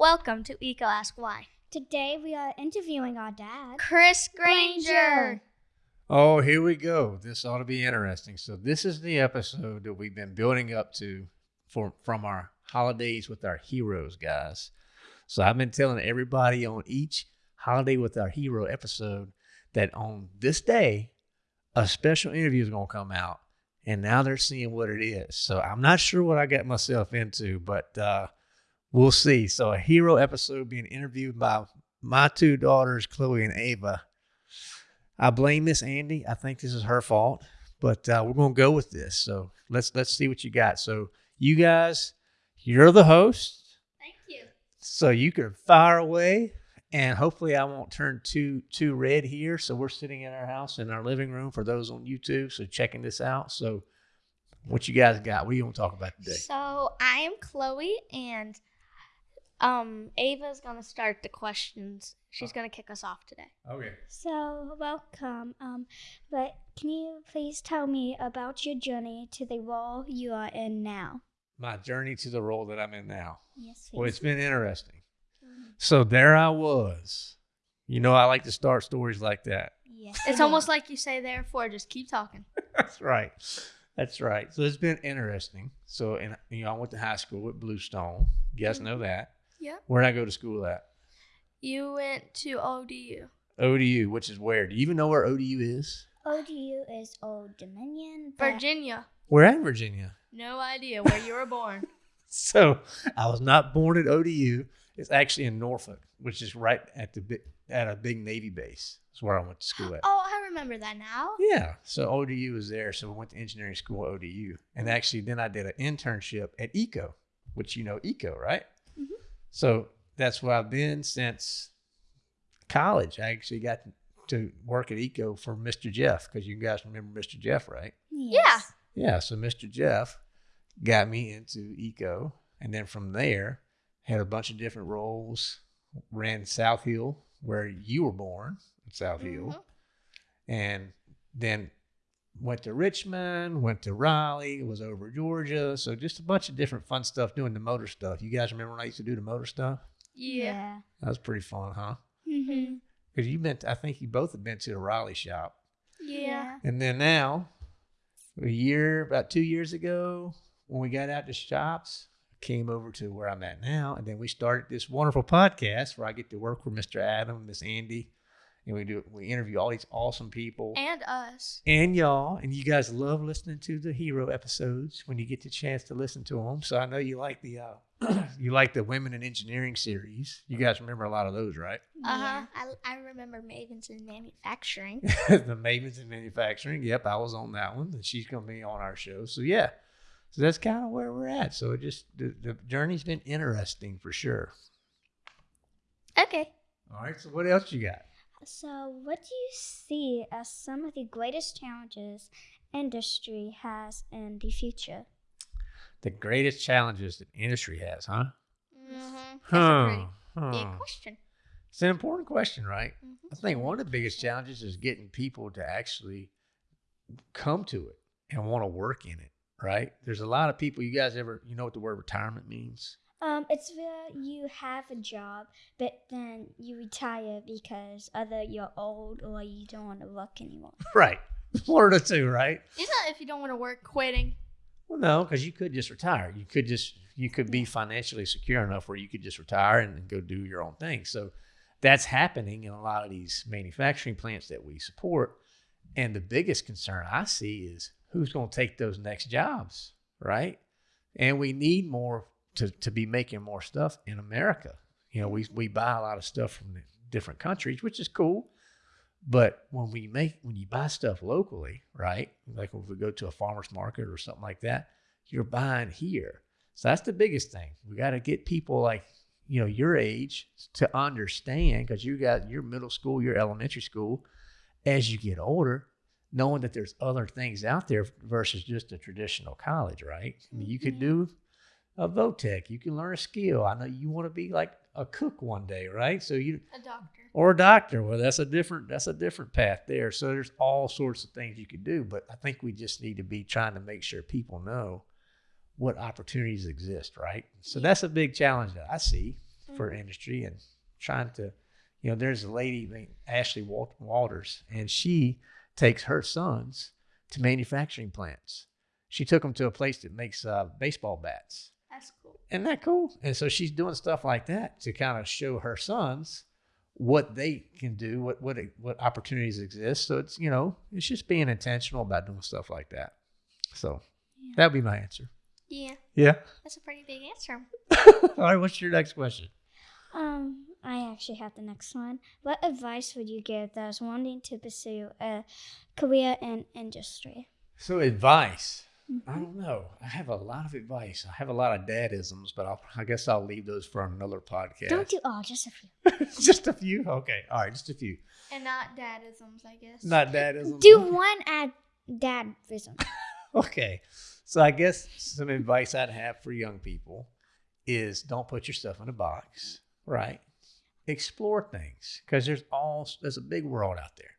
Welcome to EECO Ask Why. Today we are interviewing our dad. Chris Grainger. Oh, here we go. This ought to be interesting. So this is the episode that we've been building up to for from our holidays with our heroes, guys. So I've been telling everybody on each holiday with our hero episode that on this day a special interview is going to come out and now they're seeing what it is. So I'm not sure what I got myself into, but uh, we'll see. So a hero episode being interviewed by my two daughters, Chloe and Ava. I blame Miss Andy. I think this is her fault, but uh, we're gonna go with this. So let's let's see what you got. So you guys, you're the host, Thank you. so you can fire away, and hopefully I won't turn too too red here. So we're sitting in our house in our living room for those on YouTube. So checking this out. So what you guys got? What do you want to talk about today? So I am Chloe, and um, Ava's gonna start the questions. She's gonna kick us off today. Okay. So welcome. Um, but can you please tell me about your journey to the role you are in now? My journey to the role that I'm in now. Yes, Please. Well, it's been interesting. So there I was. You know, I like to start stories like that. Yes, It's almost like you say therefore. Just keep talking. That's right. That's right. So it's been interesting. So, and you know, I went to high school at Bluestone. You guys know that. Yeah. Where did I go to school at? You went to ODU. ODU, which is where? Do you even know where ODU is? ODU is Old Dominion. Virginia. We're at Virginia. No idea where you were born. So I was not born at ODU. It's actually in Norfolk, which is right at the big, at a big Navy base. That's where I went to school at. Oh, I remember that now. Yeah. So ODU was there. So we went to engineering school at ODU. And actually, then I did an internship at EECO, which you know EECO, right? So that's where I've been since college. I actually got to work at EECO for Mr. Jeff because you guys remember Mr. Jeff, right? Yes. Yeah. So Mr. Jeff got me into EECO. And then from there, had a bunch of different roles. Ran South Hill, where you were born, in South Hill Mhm. and then went to Richmond, went to Raleigh, was over Georgia. So just a bunch of different fun stuff doing the motor stuff. You guys remember when I used to do the motor stuff? Yeah. That was pretty fun, huh? Mm-hmm. Because you been, I think you both have been to the Raleigh shop. Yeah. And then now, a year, about two years ago, when we got out to shops, came over to where I'm at now. And then we started this wonderful podcast where I get to work with Mr. Adam, Miss Andy, and we do we interview all these awesome people. And us. and y'all, and you guys love listening to the hero episodes when you get the chance to listen to them. So I know you like the uh, you like the women in engineering series. You guys remember a lot of those, right? Uh huh. I, I remember Mavens in manufacturing. the Mavens in manufacturing. Yep, I was on that one, and she's gonna be on our show. So yeah, so that's kind of where we're at. So it just the, the journey's been interesting for sure. okay. All right, so what else you got? So, what do you see as some of the greatest challenges industry has in the future? The greatest challenges that industry has, huh? Mm-hmm. That's Huh, a pretty huh. big question. It's an important question, right? Mhm. I think one of the biggest challenges is getting people to actually come to it and want to work in it, right? There's a lot of people, you guys ever, you know what the word retirement means? Um, it's where you have a job, but then you retire because either you're old or you don't want to work anymore. Right. Florida too, right? Isn't that if you don't want to work, quitting? Well, no, because you could just retire. You could just, you could be financially secure enough where you could just retire and go do your own thing. So that's happening in a lot of these manufacturing plants that we support. And the biggest concern I see is who's going to take those next jobs, right? And we need more to, to be making more stuff in America. You know, we, we buy a lot of stuff from the different countries, which is cool. But when we make, when you buy stuff locally, right? Like if we go to a farmer's market or something like that, you're buying here. So that's the biggest thing. We got to get people like, you know, your age to understand because you got your middle school, your elementary school, as you get older, knowing that there's other things out there versus just a traditional college, right? I mean, you could mm-hmm. do a VOTEC, you can learn a skill. I know you want to be like a cook one day, right? So you A doctor. or a doctor. Well, that's a different that's a different path there. So there's all sorts of things you could do, but I think we just need to be trying to make sure people know what opportunities exist, right? So that's a big challenge that I see for for industry and trying to, you know, there's a lady named Ashley Wal- Walters, and she takes her sons to manufacturing plants. She took them to a place that makes uh, baseball bats. That's cool. Isn't that cool? And so she's doing stuff like that to kind of show her sons what they can do, what what what opportunities exist. So it's you know it's just being intentional about doing stuff like that. So Yeah. that'd be my answer. Yeah, Yeah. that's a pretty big answer. All right. What's your next question? Um, I actually have the next one. What advice would you give those wanting to pursue a career in industry? So advice. I don't know. I have a lot of advice. I have a lot of dadisms, but I'll, I guess I'll leave those for another podcast. Don't do all, just a few. just a few. Okay. All right. Just a few. And not dadisms, I guess. Not dadisms. Do Okay. one at dadism. Okay. So I guess some advice I'd have for young people is don't put yourself in a box, right? Explore things because there's all there's a big world out there.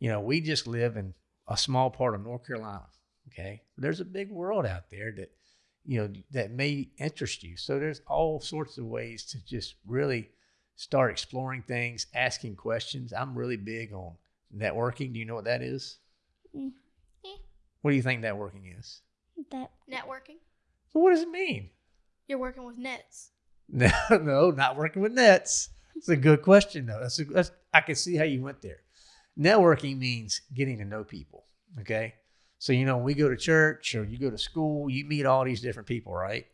You know, we just live in a small part of North Carolina. Okay. There's a big world out there that you know that may interest you. So there's all sorts of ways to just really start exploring things, asking questions. I'm really big on networking. Do you know what that is? Mm. Yeah. What do you think networking is? That Networking. Well, what does it mean? You're working with nets. No, no, not working with nets. It's a good question, though. That's, a, that's I can see how you went there. Networking means getting to know people. Okay, so you know when we go to church or you go to school, you meet all these different people, right?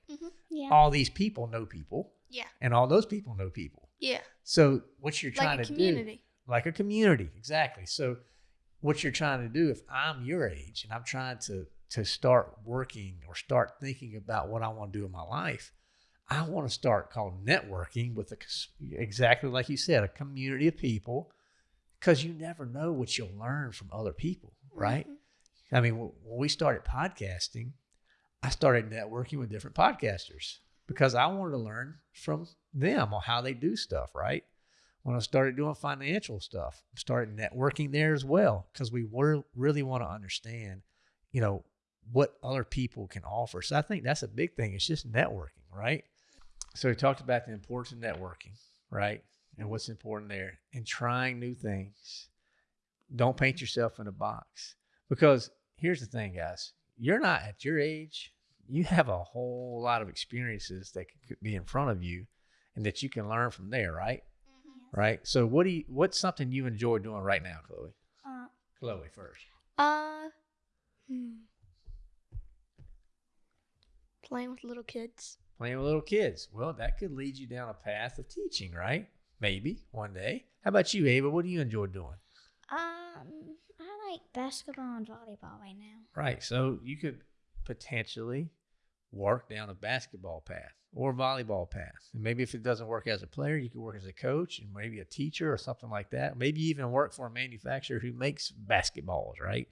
yeah. All these people know people, Yeah. and all those people know people. Yeah. So what you're trying Like a to community. do, like a community, exactly. So what you're trying to do, if I'm your age and I'm trying to to start working or start thinking about what I want to do in my life, I want to start called networking with a, exactly like you said, a community of people, because you never know what you'll learn from other people, right? Mhm. I mean, when we started podcasting, I started networking with different podcasters because I wanted to learn from them on how they do stuff, right? When I started doing financial stuff, started networking there as well because we were really want to understand, you know, what other people can offer. So I think that's a big thing. It's just networking, right? So we talked about the importance of networking, right? And what's important there and trying new things. Don't paint yourself in a box because here's the thing, guys. You're not at your age. You have a whole lot of experiences that could be in front of you and that you can learn from there, right? Right. So what do you what's something you enjoy doing right now, Chloe? Uh, Chloe first. Uh, hmm. playing with little kids. Playing with little kids. Well, that could lead you down a path of teaching, right? Maybe one day. How about you, Ava? What do you enjoy doing? Um, I like basketball and volleyball right now. Right. So you could potentially work down a basketball path or volleyball path. And maybe if it doesn't work as a player, you could work as a coach and maybe a teacher or something like that. Maybe even work for a manufacturer who makes basketballs, right?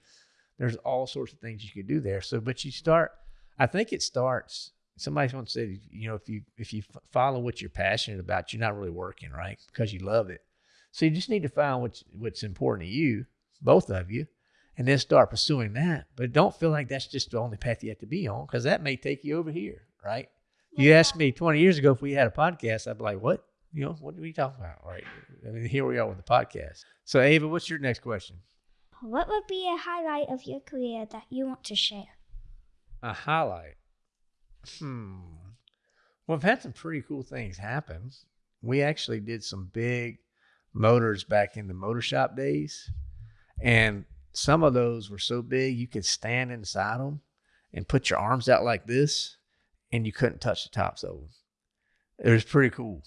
There's all sorts of things you could do there. So, but you start, I think it starts. Somebody once said, you know, if you if you follow what you're passionate about, you're not really working, right? Because you love it. So you just need to find what's what's important to you, both of you, and then start pursuing that. But don't feel like that's just the only path you have to be on because that may take you over here, right? You asked me 20 years ago if we had a podcast, I'd be like, what? You know, what are we talking about? Right. I mean, here we are with the podcast. So, Ava, what's your next question? What would be a highlight of your career that you want to share? A highlight. Hmm. Well, I've had some pretty cool things happen. We actually did some big motors back in the motor shop days. And some of those were so big you could stand inside them and put your arms out like this and you couldn't touch the tops of them. It was pretty cool.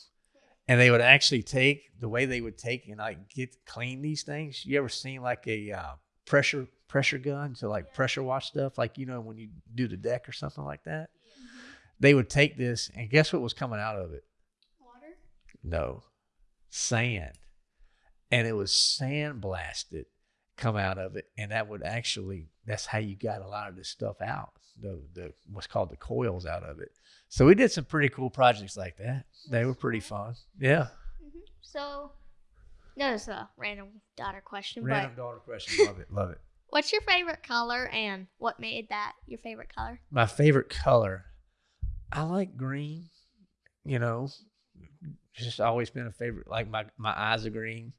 And they would actually take the way they would take and like get clean these things. You ever seen like a uh, pressure pressure gun to like pressure wash stuff, like you know when you do the deck or something like that? They would take this and guess what was coming out of it? Water. No, sand, and it was sand blasted come out of it, and that would actually that's how you got a lot of this stuff out. The the what's called the coils out of it. So we did some pretty cool projects like that. They were pretty fun. Yeah. hmm So, no, it's a random daughter question, Random daughter question. Love it. Love it. what's your favorite color and what made that your favorite color? My favorite color. I like green. You know, it's just always been a favorite. Like my my eyes are green.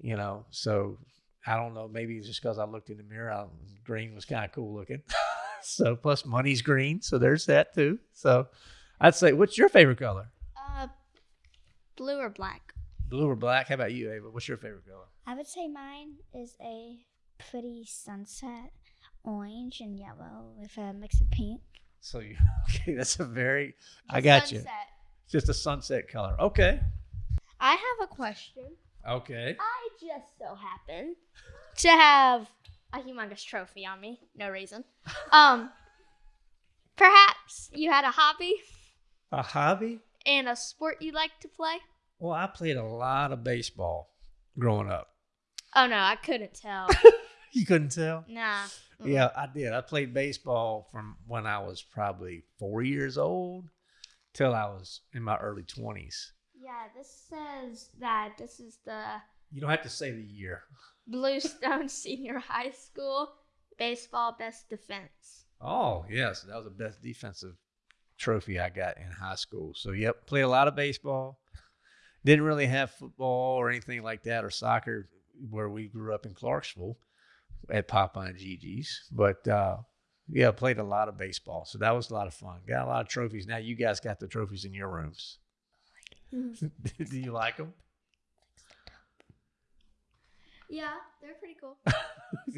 You know. So I don't know. Maybe it's just because I looked in the mirror, I, green was kind of cool looking. so plus money's green, so there's that too. So I'd say, what's your favorite color? Uh, blue or black? Blue or black? How about you, Ava? What's your favorite color? I would say mine is a pretty sunset orange and yellow with a mix of pink. So you okay? That's a very. I got you. Just a sunset color. Okay. I have a question. Okay. I just so happen to have a humongous trophy on me. No reason. Um, perhaps you had a hobby A hobby? and a sport you like to play. Well, I played a lot of baseball growing up. Oh no, I couldn't tell. You couldn't tell? nah. Mm-mm. Yeah, I did. I played baseball from when I was probably four years old till I was in my early 20s. Yeah, this says that this is the You don't have to say the year. Bluestone Senior High School baseball best defense. Oh, yes. That was the best defensive trophy I got in high school. So, yep, played a lot of baseball. Didn't really have football or anything like that or soccer where we grew up in Clarksville at Papa and Gigi's. But, uh, yeah, played a lot of baseball. So that was a lot of fun. Got a lot of trophies. Now you guys got the trophies in your rooms. Do you like them? Yeah, they're pretty cool.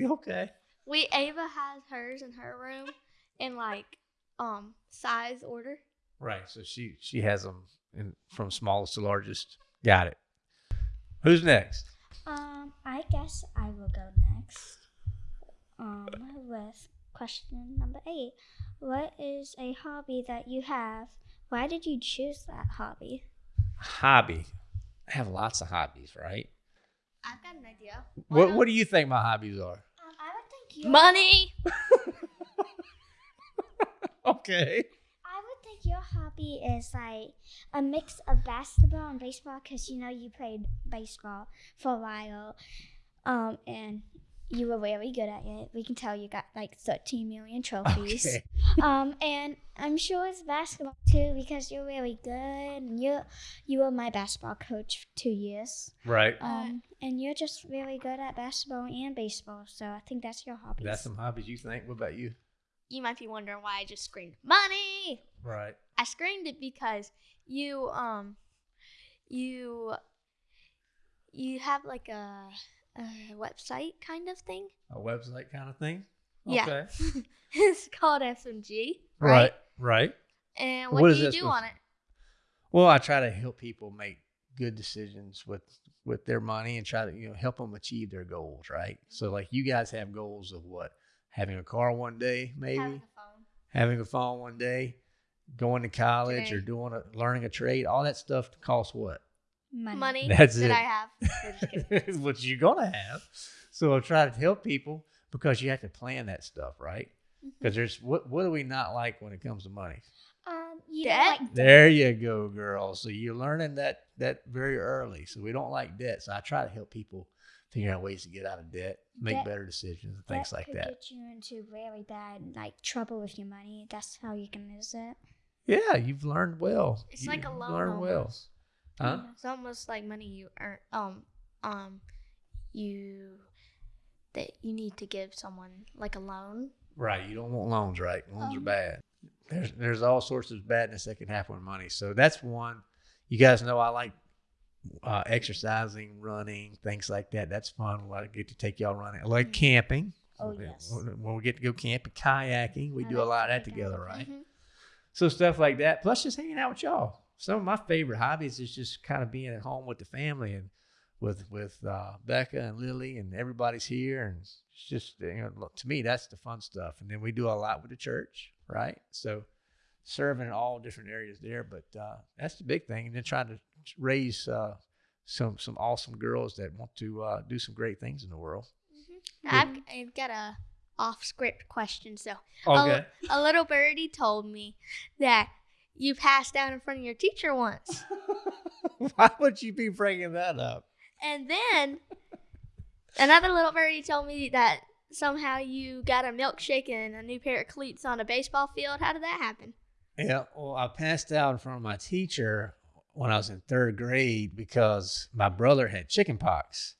okay. We Ava has hers in her room in like um size order. Right. So she she has them in, from smallest to largest. Got it. Who's next? Um, I guess I will go next. Um, with question number eight. What is a hobby that you have? Why did you choose that hobby? Hobby. I have lots of hobbies, right? I've got an idea. What What do you think my hobbies are? Um, I would think your Money. Okay. I would think your hobby is like a mix of basketball and baseball because you know you played baseball for a while, um, and you were really good at it. We can tell you got like 13 million trophies. Okay. um, and I'm sure it's basketball too because you're really good. And you you were my basketball coach for two years. Right. Um, and you're just really good at basketball and baseball. So I think that's your hobby. That's some hobbies you think. What about you? You might be wondering why I just screamed money. Right. I screamed it because you um you you have like a, a website kind of thing. A website kind of thing. Yeah. Okay. it's called SMG. Right. Right. And What what, do you do on it? Well, I try to help people make good decisions with with their money and try to you know help them achieve their goals. Right. So like you guys have goals of what? Having a car one day, maybe. Having a phone. having a phone one day, going to college or doing a learning a trade, all that stuff costs what? Money. Money That's that it. I have. Just what you're gonna have. So I try to help people because you have to plan that stuff, right? Mm-hmm. Because there's what what do we not like when it comes to money? Um, you Debt? don't like There you go, girl. So you're learning that that very early. So we don't like debt. So I try to help people figure out ways to get out of debt, make Debt- better decisions, and things like that. get you into really bad like trouble with your money. That's how you can lose it. Yeah, you've learned well. It's You like a loan learned well. Huh? It's almost like money you earn. Um, um, you that you need to give someone like a loan. Right. You don't want loans, right? Loans are Um, bad. There's there's all sorts of badness that can happen with money. So that's one. You guys know I like uh, exercising, running, things like that. That's fun. I get to take y'all running. I like Mm. camping. Oh, When- yes. When we get to go camping, kayaking, we I do a lot of that together, right? Mhm. So stuff like that. Plus just hanging out with y'all. Some of my favorite hobbies is just kind of being at home with the family and with with uh, Becca and Lily and everybody's here and it's just you know to me that's the fun stuff. And then we do a lot with the church, right? So serving in all different areas there, but uh, that's the big thing. And then trying to raise uh, some some awesome girls that want to uh, do some great things in the world. Now, I've, I've got a off script question. So Okay. a little birdie told me that you passed out in front of your teacher once, Why would you be bringing that up? and then another little birdie told me that somehow you got a milkshake and a new pair of cleats on a baseball field. How did that happen? Yeah, well, I passed out in front of my teacher when I was in third grade because my brother had chicken pox.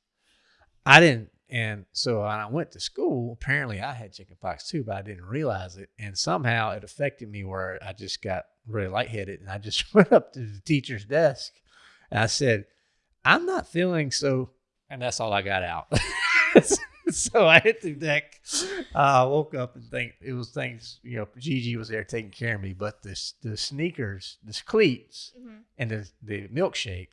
I didn't, and so when I went to school, apparently I had chicken pox too, but I didn't realize it. And somehow it affected me where I just got really lightheaded. And I just went up to the teacher's desk and I said, I'm not feeling so, and that's all I got out. so I hit the deck. I uh, woke up and think it was things, you know, Gigi was there taking care of me, but this the sneakers, the cleats, Mhm. and the the milkshake.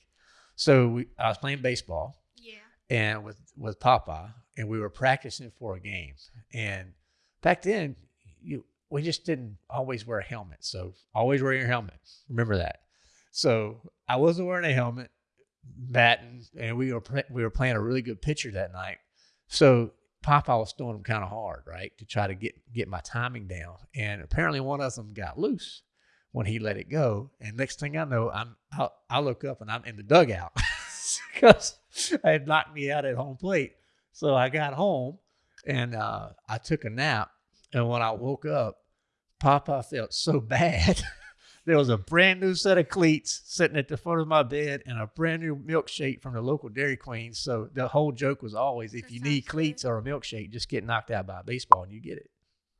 So we, I was playing baseball Yeah. and with with Papa, and we were practicing for a game. And back then, you we just didn't always wear a helmet. So always wear your helmet. Remember that. So I wasn't wearing a helmet, batting, and we were we were playing a really good pitcher that night. So Papa was throwing them kind of hard, right, to try to get get my timing down. And apparently one of them got loose when he let it go. And next thing I know, I'm I, I look up and I'm in the dugout because I had knocked me out at home plate. So I got home and uh, I took a nap. And when I woke up, Papa felt so bad. there was a brand new set of cleats sitting at the foot of my bed and a brand new milkshake from the local Dairy Queen. So the whole joke was always if That you need good. cleats or a milkshake, just get knocked out by a baseball and you get it.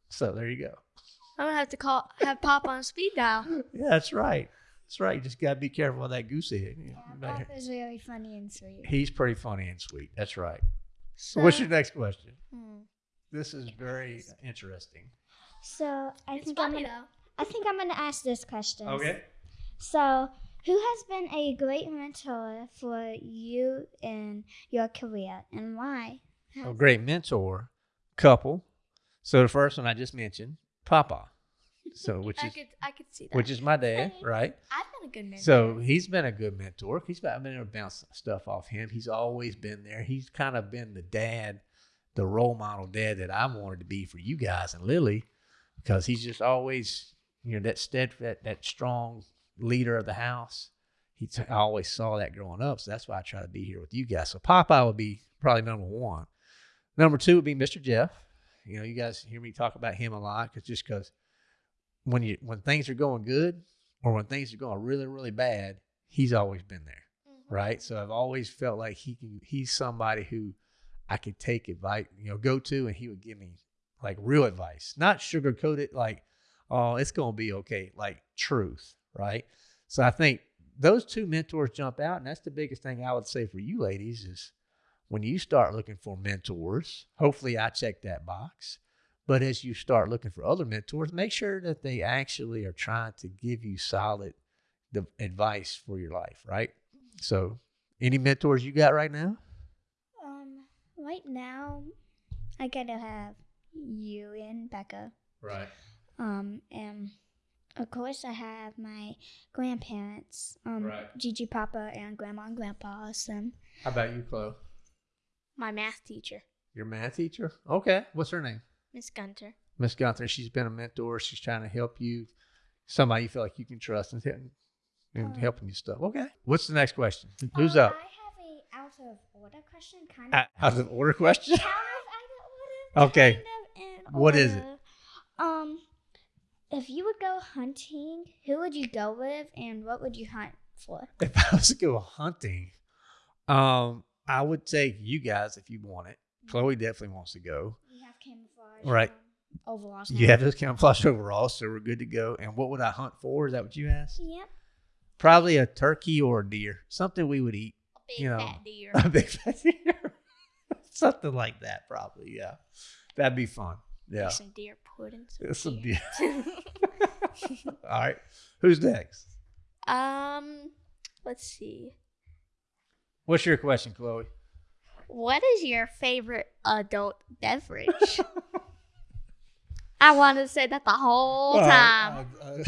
So there you go. I'm gonna have to call have Pop on speed dial. Yeah, that's right. That's right. You just got to be careful of that goose egg. You Yeah, Papa's really funny and sweet. He's pretty funny and sweet. That's right. So, What's your next question? hmm. This is very interesting. So I It's think I'm gonna, though. I think I'm gonna ask this question. Okay. So, who has been a great mentor for you in your career, and why? A great mentor, couple. So the first one I just mentioned, Papa. So which I is could I could see that. which is my dad, right? I've been a good mentor. So he's been a good mentor. He's been, I've been able to bounce stuff off him. He's always been there. He's kind of been the dad, the role model dad that I wanted to be for you guys and Lily, because he's just always, you know, that steadfast, that strong leader of the house. He t- I always saw that growing up, so that's why I try to be here with you guys. So Popeye would be probably number one. Number two would be Mr. Jeff. You know, you guys hear me talk about him a lot, cause just because when you when things are going good or when things are going really really bad, he's always been there, Mhm. right? So I've always felt like he can. He's somebody who I could take advice, you know, go to, and he would give me like real advice, not sugarcoat it like, oh, it's gonna be okay, like truth, right? So I think those two mentors jump out, and that's the biggest thing I would say for you ladies is when you start looking for mentors. Hopefully, I check that box. But as you start looking for other mentors, make sure that they actually are trying to give you solid advice for your life, right? So, any mentors you got right now? Um, right now, I gotta have you and Becca. Right. Um, and of course, I have my grandparents, um, Right. Gigi, Papa, and Grandma and Grandpa. Awesome. How about you, Chloe? My math teacher, Your math teacher? Okay. What's her name? Miss Gunter. Miss Gunther. She's been a mentor. She's trying to help you, somebody you feel like you can trust and, and, and Uh, helping you stuff. Okay. What's the next question? Who's Uh, up? I have a out of order question, kind of. Out of order question? out of order. Okay. Kind of in What is it? Um, if you would go hunting, who would you go with, and what would you hunt for? if I was to go hunting, um, I would take you guys if you want it. Chloe definitely wants to go. We have camouflage. Right. um, Overalls. You have those camouflage overalls, so we're good to go. And what would I hunt for? Is that what you asked? Yep. Probably a turkey or a deer, something we would eat. A big You know, fat deer. A big fat deer, something like that. Probably, yeah. That'd be fun. Yeah. Some deer pudding. It's some deer. All right. Who's next? um, let's see. What's your question, Chloe? What is your favorite adult beverage? I wanted to say that the whole time. Uh, uh,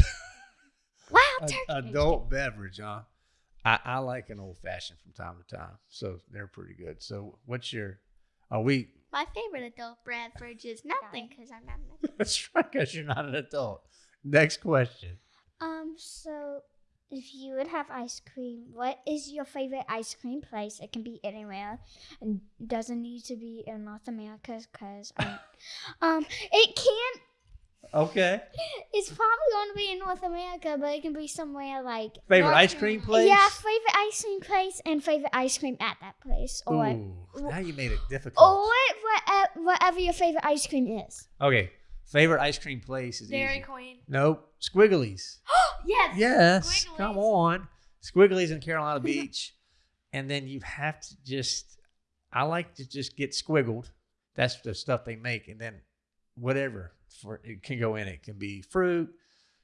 wow, uh, turkey. adult beverage, huh? I, I like an old fashioned from time to time, so they're pretty good. So, what's your? Are we? My favorite adult beverage is nothing because I'm not. an adult. That's right, because you're not an adult. Next question. Um. So, if you would have ice cream, what is your favorite ice cream place? It can be anywhere, and doesn't need to be in North America, because um, it can. Okay. It's probably going to be in North America, but it can be somewhere like Favorite North ice cream place? Yeah, favorite ice cream place and favorite ice cream at that place, or Ooh, now you made it difficult. or whatever, uh, whatever your favorite ice cream is. Okay. Favorite ice cream place is Dairy easy. Queen. Nope. Squigglies. yes. Yes. Come on. Squigglies in Carolina Beach. and then you have to just, I like to just get squiggled. That's the stuff they make. And then whatever for it can go in it. can be fruit,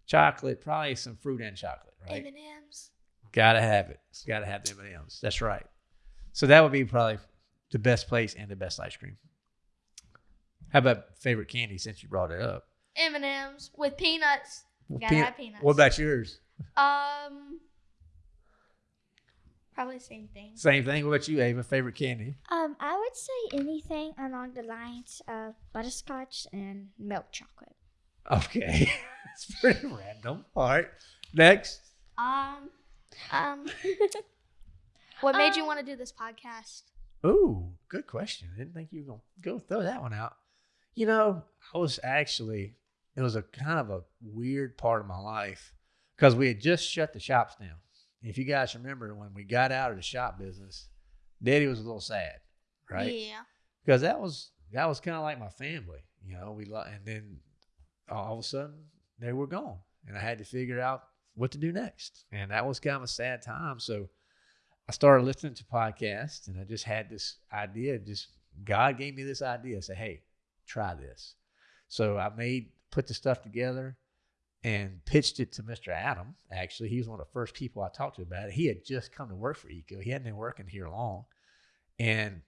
chocolate, probably some fruit and chocolate, right? M&M's. Gotta have it. Gotta have the M&Ms. That's right. So that would be probably the best place and the best ice cream. How about favorite candy since you brought it up? M&M's with peanuts. Gotta Peanut- have peanuts. What about yours? Um, probably the same thing. Same thing. What about you, Ava? Favorite candy? Um, I would say anything along the lines of butterscotch and milk chocolate. Okay. it's pretty random. All right. Next. Um, um, what made you Um, want to do this podcast? Ooh, good question. I Didn't think you were gonna go throw that one out. You know, I was actually it was a kind of a weird part of my life because we had just shut the shops down. If you guys remember when we got out of the shop business, Daddy was a little sad, right? Yeah. Because that was that was kind of like my family, you know. We and then all of a sudden they were gone, and I had to figure out what to do next, and that was kind of a sad time. So I started listening to podcasts, and I just had this idea. Just God gave me this idea. Say, hey, try this. So I made put the stuff together and pitched it to Mr. Adam. Actually, he was one of the first people I talked to about it. He had just come to work for EECO. He hadn't been working here long, and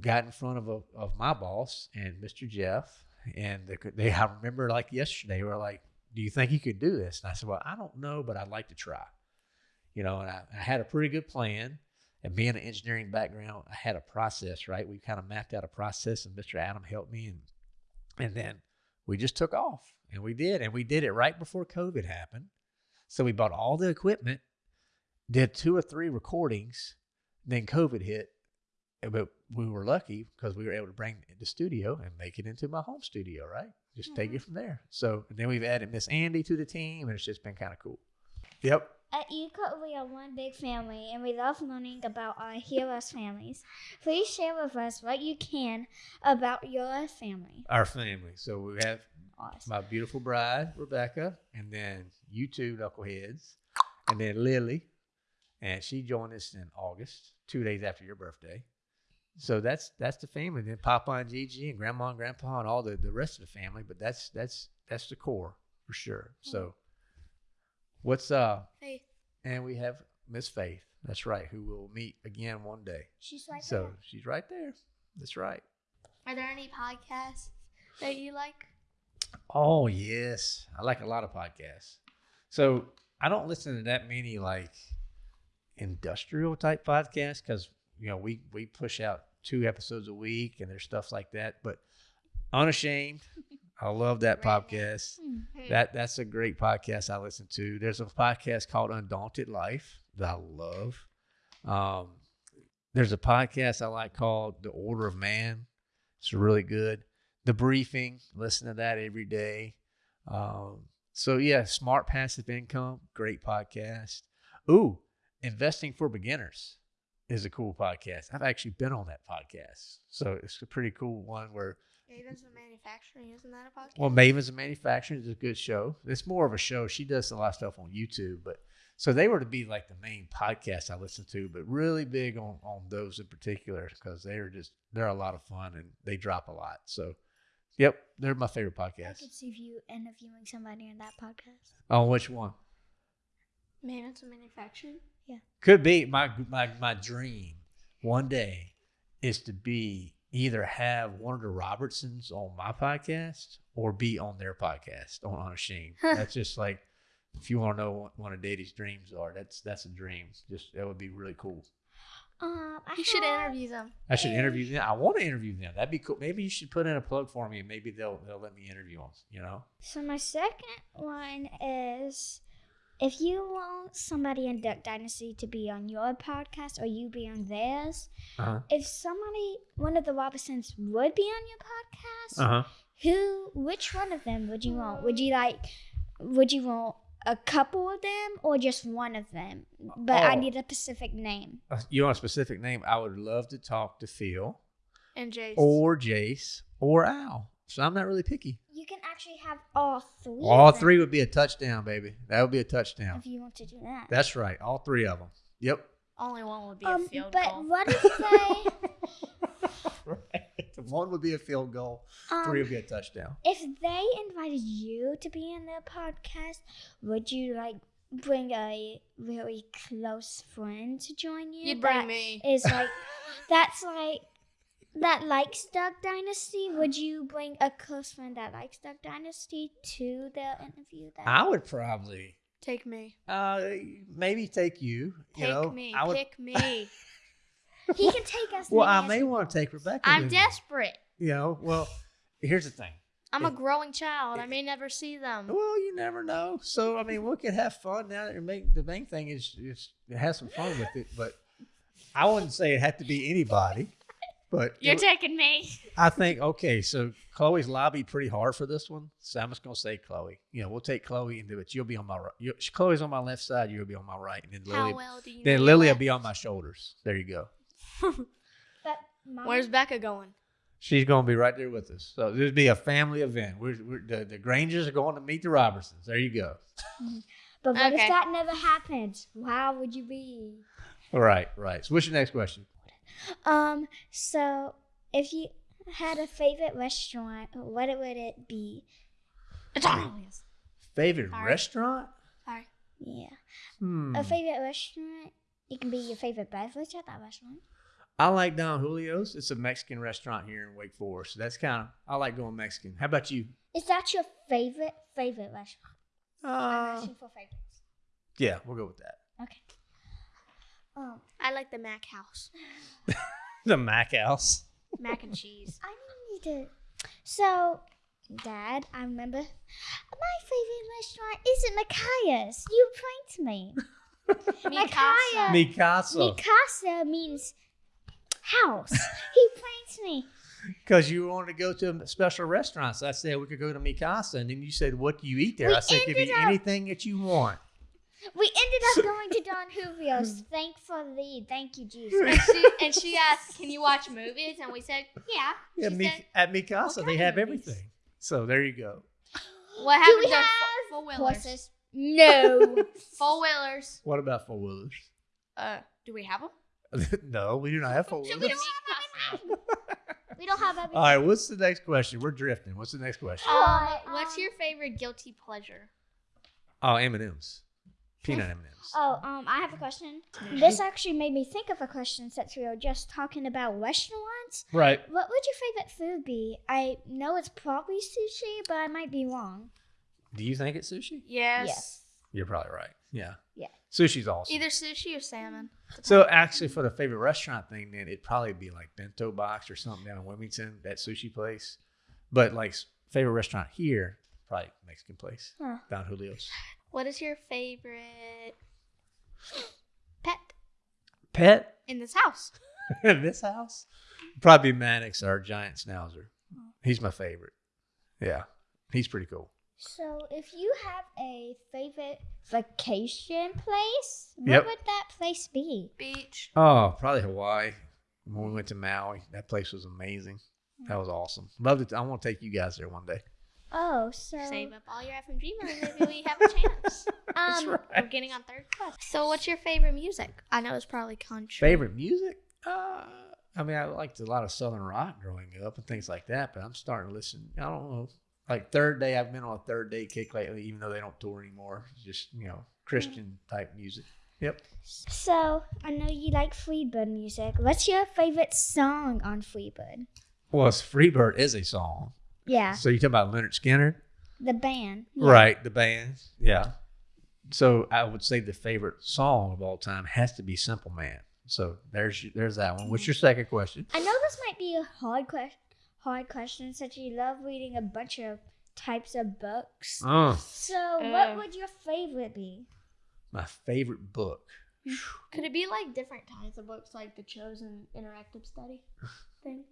got in front of a, of my boss and Mr. Jeff, and they, they I remember like yesterday were like, "Do you think you could do this?" And I said, "Well, I don't know, but I'd like to try." You know, and I, I had a pretty good plan. And being an engineering background, I had a process, right? We kind of mapped out a process, and Mr. Adam helped me, and and then we just took off, and we did, and we did it right before COVID happened. So we bought all the equipment, did two or three recordings, then COVID hit, eh, but we were lucky because we were able to bring the studio and make it into my home studio, right? Just take mm-hmm. it from there. So and then we've added Miss Andy to the team, and it's just been kind of cool. Yep. At EECO, we are one big family, and we love learning about our heroes' families. Please share with us what you can about your family. Our family. So we have Awesome. my beautiful bride, Rebecca, and then you two knuckleheads, and then Lily. And she joined us in August, two days after your birthday. So that's that's the family. Then Papa and Gigi and Grandma and Grandpa and all the, the rest of the family. But that's that's that's the core for sure. So mm-hmm. What's uh Hey, and we have Miss Faith. That's right, who we'll meet again one day. She's right so there. she's right there. That's right. are there any podcasts that you like? Oh yes, I like a lot of podcasts. So I don't listen to that many like industrial type podcasts because you know we we push out two episodes a week and there's stuff like that. But unashamed, I love that podcast. Hmm. That that's a great podcast I listen to. There's a podcast called Undaunted Life that I love. Um, there's a podcast I like called The Order of Man. It's really good. The Briefing, listen to that every day. Um, so yeah, Smart Passive Income, great podcast. Ooh, Investing for Beginners is a cool podcast. I've actually been on that podcast, so it's a pretty cool one where Ravens and Manufacturing, isn't that a podcast? well, Mavens and Manufacturing is a good show. It's more of a show. She does a lot of stuff on YouTube, but so they were to be like the main podcast I listen to, but really big on on those in particular because they're just they're a lot of fun and they drop a lot. So, yep, they're my favorite podcast. I could see you interviewing somebody in that podcast. On which one? Mavens and Manufacturing. Yeah, could be my my my dream one day is to be either have one of the Robertsons on my podcast or be on their podcast on Unashamed. that's just like if you want to know what one of Daddy's dreams are, that's that's a dream. Just that would be really cool. Um, I You should interview them. I should interview them. I want to interview them. That'd be cool. Maybe you should put in a plug for me, and maybe they'll they'll let me interview them. You know? So my second one is if you want somebody in Duck Dynasty to be on your podcast or you be on theirs, Uh huh. if somebody one of the Robinsons would be on your podcast, Uh huh. who, which one of them would you want? Would you like, would you want a couple of them or just one of them? But I Oh. need a specific name. Uh, You want a specific name? I would love to talk to Phil And Jace. or Jace or Al. So I'm not really picky. You can actually have all three. All of them three would be a touchdown, baby. That would be a touchdown. If you want to do that. That's right. All three of them. Yep. Only one would be Um, a field but goal. But what if they, right. One would be a field goal. um, Three would be a touchdown. if they invited you to be in their podcast, would you like bring a really close friend to join you? You'd bring me. Is like that's like that likes Duck Dynasty. Would you bring a close friend that likes Duck Dynasty to the interview? Then I would probably Take me. uh maybe take you. You know, me. I would. Pick me. he can take us. well, I may want to take Rebecca. I'm desperate. You know, well, here's the thing. I'm a growing child. I may never see them. Well, you never know. So I mean, we could have fun now. And make the main thing is is have some fun with it. But I wouldn't say it had to be anybody. But You're it- taking me. I think okay. So Chloe's lobbied pretty hard for this one. So I'm just gonna say Chloe. You know, we'll take Chloe and do it. You'll be on my right. Chloe's on my left side. You'll be on my right, and then How Lily. well do you then know Lily your will be on my shoulders. There you go. But Mama, Where's Becca going? She's gonna be right there with us. So this be a family event. We're, we're the, the Graingers are going to meet the Robertsons. There you go. but what Okay. if that never happens? How would you be? All right, right. So what's your next question? Um. So, if you had a favorite restaurant, what would it be? It's Arnold's. Favorite Sorry. restaurant? Sorry. Yeah, Hmm. a favorite restaurant. It can be your favorite beverage at that restaurant. I like Don Julio's. It's a Mexican restaurant here in Wake Forest. So that's kind of I like going Mexican. How about you? Is that your favorite favorite restaurant? I'm Uh, asking for favorites. yeah, we'll go with that. Okay. Um, I like the Mac House. The Mac House. Mac and cheese. I need to. So, Dad, I remember my favorite restaurant isn't Micaiah's. You pranked me. Mikasa. Mikasa. Mikasa means house. he pranked me. Because you wanted to go to a special restaurant. So I said we could go to Mikasa. And then you said, What do you eat there? We I said, Give ended you anything that you want. We ended up going to Don Julio's. Thankfully, thank you, Jesus. and, she, and she asked, "Can you watch movies?" And we said, "Yeah." Yeah, She Mi- said, at Mikasa, they have movies?" everything. So there you go. "What Do we to have four wheelers? Horses? No. Four wheelers. What about four wheelers? Uh, do we have them? no, we do not have four So wheelers. we don't have we don't have everything. All right, what's the next question? We're drifting. What's the next question? Um, Alright, what's um, your favorite guilty pleasure? Oh, M and M's, peanut M and M's. Oh, um, I have a question. This actually made me think of a question since we were just talking about restaurants. Right. What would your favorite food be? I know it's probably sushi, but I might be wrong. Do you think it's sushi? Yes. Yes. You're probably right. Yeah. Yeah. Sushi's awesome. Either sushi or salmon. So actually, for the favorite restaurant thing, then it'd probably be like Bento Box or something down in Wilmington, that sushi place. But like favorite restaurant here, probably Mexican place, Huh. Don Julio's. What is your favorite pet Pet in this house? in this house, probably Maddox, our giant schnauzer. He's my favorite. Yeah, he's pretty cool. So, if you have a favorite vacation place, what Yep. would that place be? Beach. Oh, probably Hawaii. When we went to Maui, that place was amazing. That was awesome. Love it. I want to take you guys there one day. Oh, so Save up all your FMG money. Maybe we have a chance. That's um, right. We're getting on third class. So, what's your favorite music? I know it's probably country. Favorite music? Uh, I mean, I liked a lot of Southern rock growing up and things like that, but I'm starting to listen. I don't know. Like third day, I've been on a third day kick lately, even though they don't tour anymore. Just you know Christian type music. Yep. so I know you like Freebird music. What's your favorite song on Freebird? Well, it's Freebird is a song. Yeah, So you talking about Lynyrd Skynyrd, the band. Yeah. right? The band. Yeah. So I would say the favorite song of all time has to be Simple Man. So there's there's that one. What's your second question? I know this might be a hard question. Hard question, since you love reading a bunch of types of books. Oh, So, Uh. what would your favorite be? my favorite book. Could it be like different kinds of books, like the Chosen Interactive Study thing?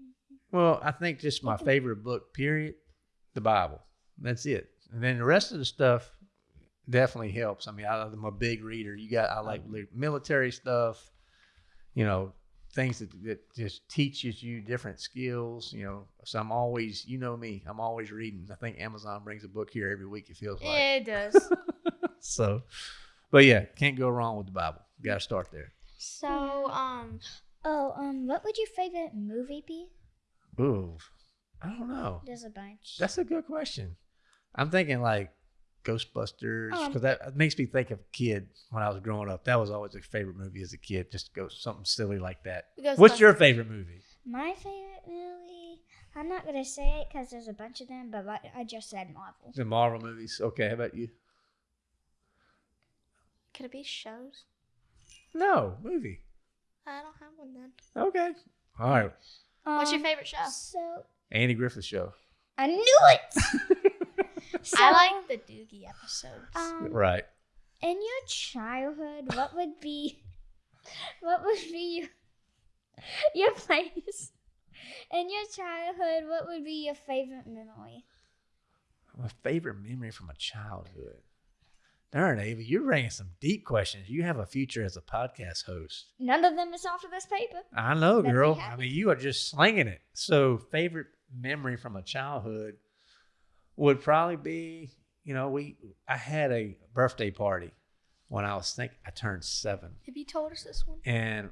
Well, I think just my favorite book, period, the Bible. That's it. And then the rest of the stuff definitely helps. I mean, I, I'm a big reader. You got I like military stuff. You know, things that, that just teaches you different skills. You know, so I'm always, you know me, I'm always reading. I think Amazon brings a book here every week. It feels like it does. so. But yeah, can't go wrong with the Bible. Got to start there. so, um, Oh, um, what would your favorite movie be? Ooh, I don't know. There's a bunch. That's a good question. I'm thinking like Ghostbusters Um, because that makes me think of a kid when I was growing up. That was always a favorite movie as a kid. Just go something silly like that. What's your favorite movie? My favorite movie. I'm not gonna say it because there's a bunch of them, but like I just said Marvel. The Marvel movies. Okay, how about you? Could it be shows? No, movie. I don't have one then. Okay. All right. What's your Um, favorite show? So Andy Griffith Show. I knew it. so, I like the Doogie episodes. Um, Right. in your childhood, what would be, what would be your, your place? In your childhood, what would be your favorite memory? My favorite memory from my childhood. Darn, Ava, you're bringing some deep questions. You have a future as a podcast host. None of them is off of this paper. I know, That'd girl. I mean, you are just slinging it. So, favorite memory from a childhood would probably be, you know, we I had a birthday party when I was think I turned seven, have you told us this one? and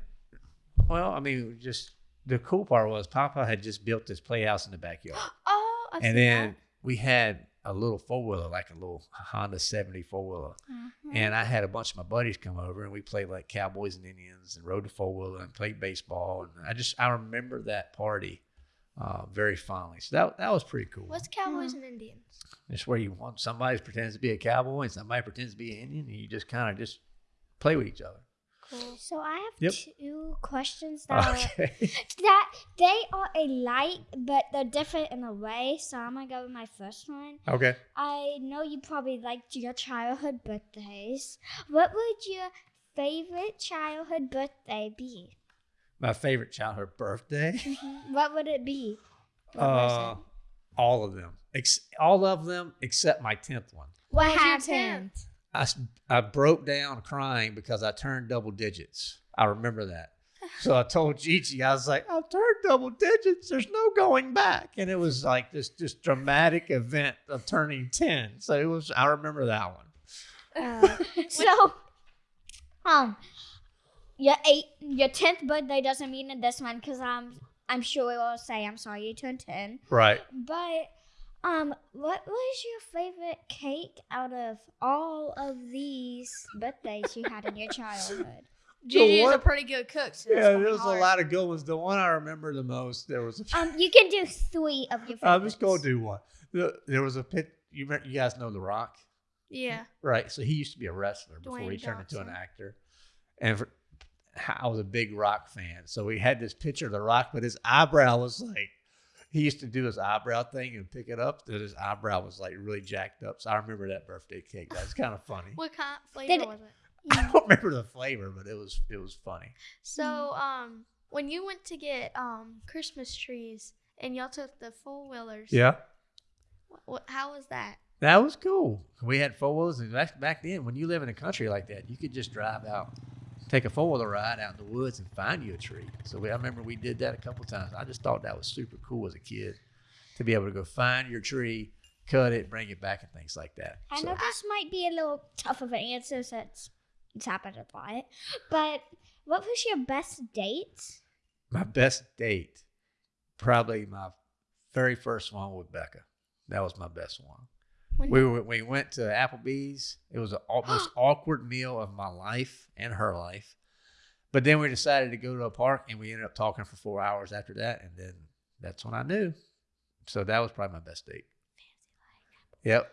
well, I mean, just the cool part was Papa had just built this playhouse in the backyard, Oh, I've and then we had a little four wheeler, like a little Honda seventy four wheeler, and I had a bunch of my buddies come over and we played like Cowboys and Indians and rode the four wheeler and played baseball. And I just I remember that party uh, very fondly. So that that was pretty cool. What's Cowboys and Indians? It's where you want somebody pretends to be a cowboy and somebody pretends to be an Indian, and you just kind of just play with each other. Cool. So I have Yep. two questions that are, that they are alike, but they're different in a way. So I'm gonna go with my first one. okay. I know you probably liked your childhood birthdays. What would your favorite childhood birthday be? My favorite childhood birthday. What would it be? Uh, all of them. Ex- all of them except my tenth one. What was your happened? I, s- I broke down crying because I turned double digits. I remember that. So I told Gigi, I was like, I've turned double digits. There's no going back. And it was like this just dramatic event of turning 10. So it was, I remember that one. Uh, so, um, your eight, your tenth birthday doesn't mean in this one because I'm, I'm sure it will say I'm sorry you turned ten. Right. But, um, what was your favorite cake out of all of these birthdays you had in your childhood? Gigi is a pretty good cook. So Yeah, there be was a lot of good ones. The one I remember the most, there was a. Um, you can do three of your favorites. I'm just going to do one. There was a pit. You, remember- you guys know The Rock? Yeah. Right. So he used to be a wrestler before Dwayne he turned into an actor. And for, I was a big rock fan. So we had this picture of the rock, but his eyebrow was like, he used to do his eyebrow thing and pick it up. That his eyebrow was like really jacked up. So I remember that birthday cake. That was kind of funny. What kind of flavor Did was it? I don't remember the flavor, but it was it was funny. So, um, when you went to get um Christmas trees and y'all took the four wheelers, Yeah. What, how was that? That was cool. We had four wheelers, and back, back then, when you live in a country like that, you could just drive out, take a four wheeler ride out in the woods, and find you a tree. So we, I remember we did that a couple times. I just thought that was super cool as a kid to be able to go find your tree, cut it, bring it back, and things like that. I So- know this might be a little tough of an answer since it's happened a lot, but what was your best date? my best date, probably my very first one with Becca. That was my best one. When We were, we went to Applebee's. It was the most awkward meal of my life and her life. But then we decided to go to a park, and we ended up talking for four hours after that. And then that's when I knew. So that was probably my best date. Yep.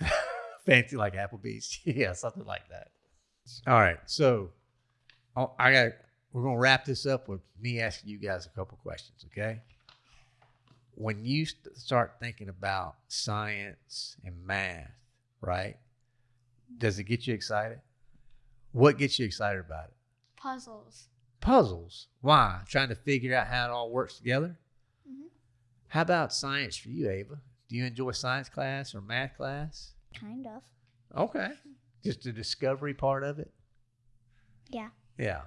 Fancy like Applebee's. yeah, something like that. All right. So oh, I got. We're gonna wrap this up with me asking you guys a couple questions. Okay. When you start thinking about science and math, right? Does it get you excited? What gets you excited about it? puzzles. Puzzles. Why? Trying to figure out how it all works together. Mhm. How about science for you, Ava? Do you enjoy science class or math class? Kind of. Okay. Just the discovery part of it? Yeah. Yeah.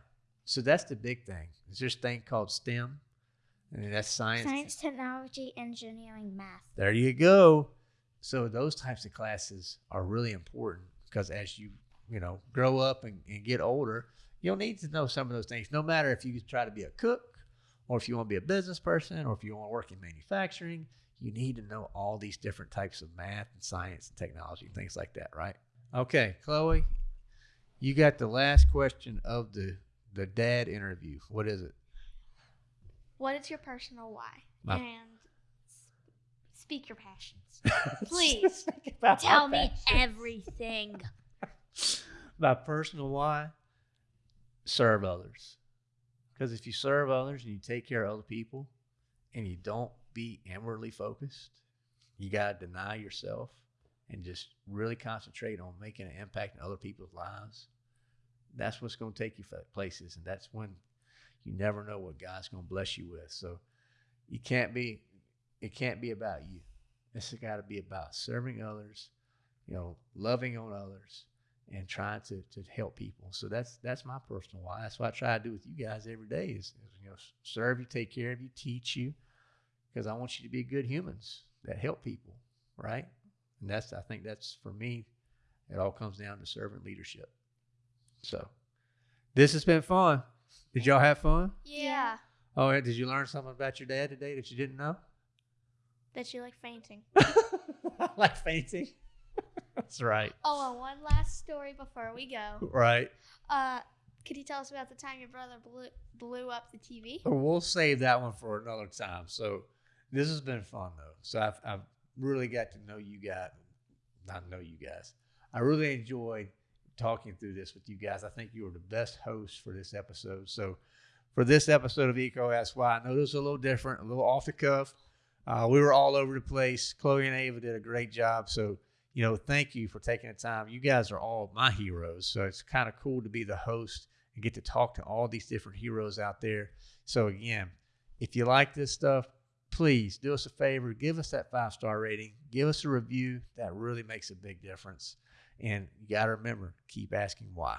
So that's the big thing. There's this thing called STEM. And that's science. Science, technology, engineering, math. There you go. So those types of classes are really important because as you, you know, grow up and, and get older, you'll need to know some of those things. No matter if you try to be a cook or if you want to be a business person or if you want to work in manufacturing, you need to know all these different types of math and science and technology, things like that, right? Okay, Chloe, you got the last question of the the dad interview. What is it? What is your personal why? My- and speak your passions. Please tell me everything. My personal why serve others. Because if you serve others and you take care of other people and you don't be inwardly focused, you got to deny yourself and just really concentrate on making an impact in other people's lives. That's what's going to take you places. And that's when you never know what God's going to bless you with. So you can't be, it can't be about you. It's got to be about serving others, you know, loving on others and trying to, to help people. So that's that's my personal why. That's what I try to do with you guys every day is, is you know serve you, take care of you, teach you, because I want you to be good humans that help people, right? And that's I think that's for me. It all comes down to servant leadership. So this has been fun. Did y'all have fun? Yeah. Oh, yeah, did you learn something about your dad today that you didn't know? That you like fainting. I like fainting. that's right. Oh, and one last story before we go. Right. Uh, could you tell us about the time your brother blew blew up the TV? But we'll save that one for another time. So this has been fun though. So I've, I've really got to know you guys, not know you guys. I really enjoyed talking through this with you guys. I think you were the best host for this episode. So for this episode of EECO Ask Why, I know this is a little different, a little off the cuff. Uh, we were all over the place. Chloe and Ava did a great job. So, you know, thank you for taking the time. You guys are all my heroes. So it's kind of cool to be the host and get to talk to all these different heroes out there. So again, if you like this stuff, please do us a favor, give us that five star rating, give us a review. That really makes a big difference. And you got to remember, keep asking why.